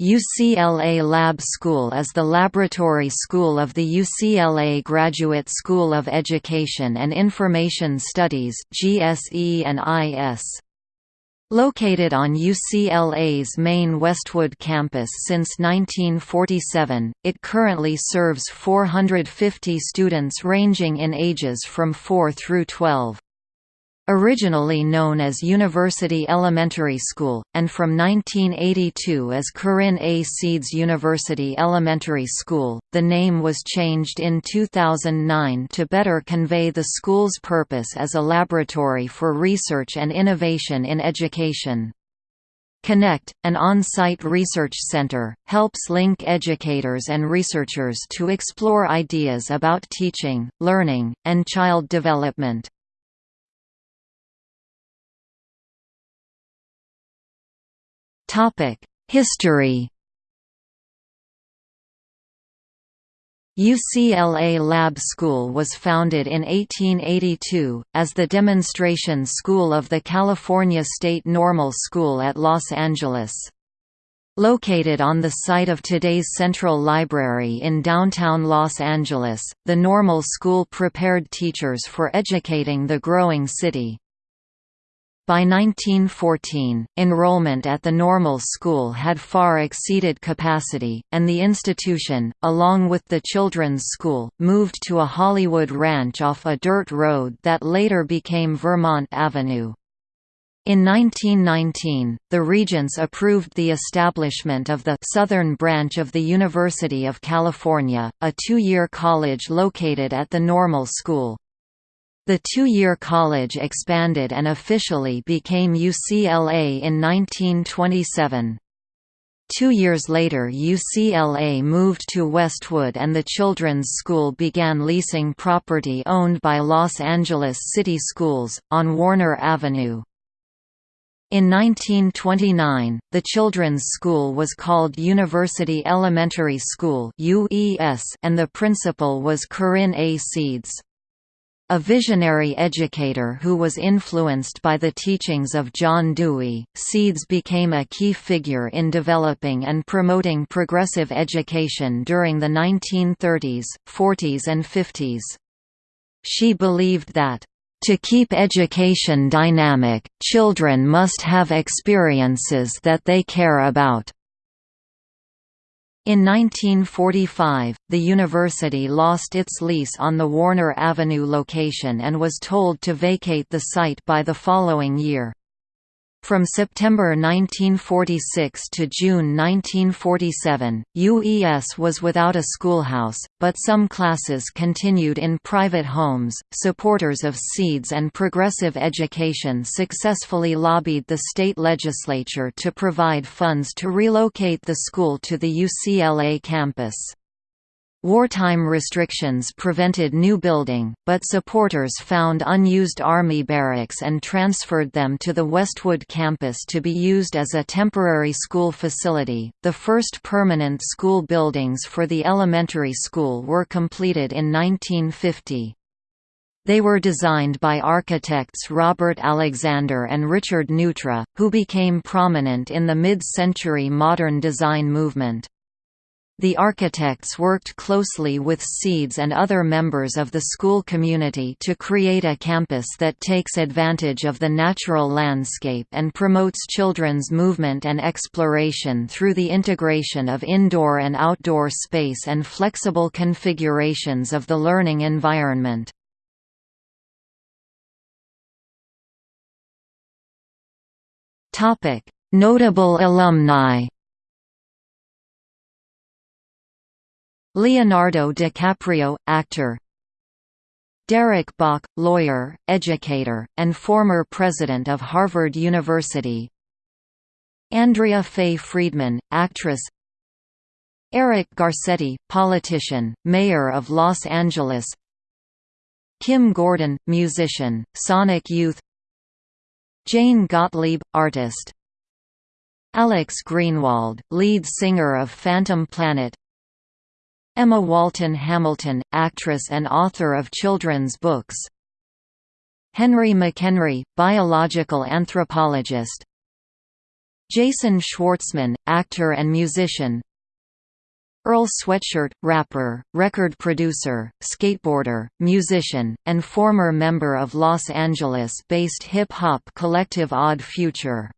UCLA Lab School is the laboratory school of the UCLA Graduate School of Education and Information Studies GSE and IS. Located on UCLA's main Westwood campus since 1947, it currently serves 450 students ranging in ages from 4 through 12. Originally known as University Elementary School, and from 1982 as Corinne A. Seeds University Elementary School, the name was changed in 2009 to better convey the school's purpose as a laboratory for research and innovation in education. Connect, an on-site research center, helps link educators and researchers to explore ideas about teaching, learning, and child development. History UCLA Lab School was founded in 1882, as the demonstration school of the California State Normal School at Los Angeles. Located on the site of today's Central Library in downtown Los Angeles, the Normal School prepared teachers for educating the growing city. By 1914, enrollment at the normal school had far exceeded capacity, and the institution, along with the children's school, moved to a Hollywood ranch off a dirt road that later became Vermont Avenue. In 1919, the Regents approved the establishment of the Southern Branch of the University of California, a two-year college located at the Normal School. The two-year college expanded and officially became UCLA in 1927. Two years later UCLA moved to Westwood and the children's school began leasing property owned by Los Angeles City Schools, on Warner Avenue. In 1929, the children's school was called University Elementary School and the principal was Corinne A. Seeds. A visionary educator who was influenced by the teachings of John Dewey, Seeds became a key figure in developing and promoting progressive education during the 1930s, 40s and 50s. She believed that, "...to keep education dynamic, children must have experiences that they care about." In 1945, the university lost its lease on the Warner Avenue location and was told to vacate the site by the following year. From September 1946 to June 1947, UES was without a schoolhouse, but some classes continued in private homes. Supporters of SEEDS and progressive education successfully lobbied the state legislature to provide funds to relocate the school to the UCLA campus. Wartime restrictions prevented new building, but supporters found unused Army barracks and transferred them to the Westwood campus to be used as a temporary school facility. The first permanent school buildings for the elementary school were completed in 1950. They were designed by architects Robert Alexander and Richard Neutra, who became prominent in the mid-century modern design movement. The architects worked closely with SEEDS and other members of the school community to create a campus that takes advantage of the natural landscape and promotes children's movement and exploration through the integration of indoor and outdoor space and flexible configurations of the learning environment. Notable alumni Leonardo DiCaprio, actor. Derek Bok, lawyer, educator, and former president of Harvard University. Andrea Fay Friedman, actress. Eric Garcetti, politician, mayor of Los Angeles. Kim Gordon, musician, Sonic Youth. Jane Gottlieb, artist. Alex Greenwald, lead singer of Phantom Planet Emma Walton Hamilton, actress and author of children's books. Henry McHenry, biological anthropologist. Jason Schwartzman, actor and musician. Earl Sweatshirt, rapper, record producer, skateboarder, musician, and former member of Los Angeles-based hip-hop collective Odd Future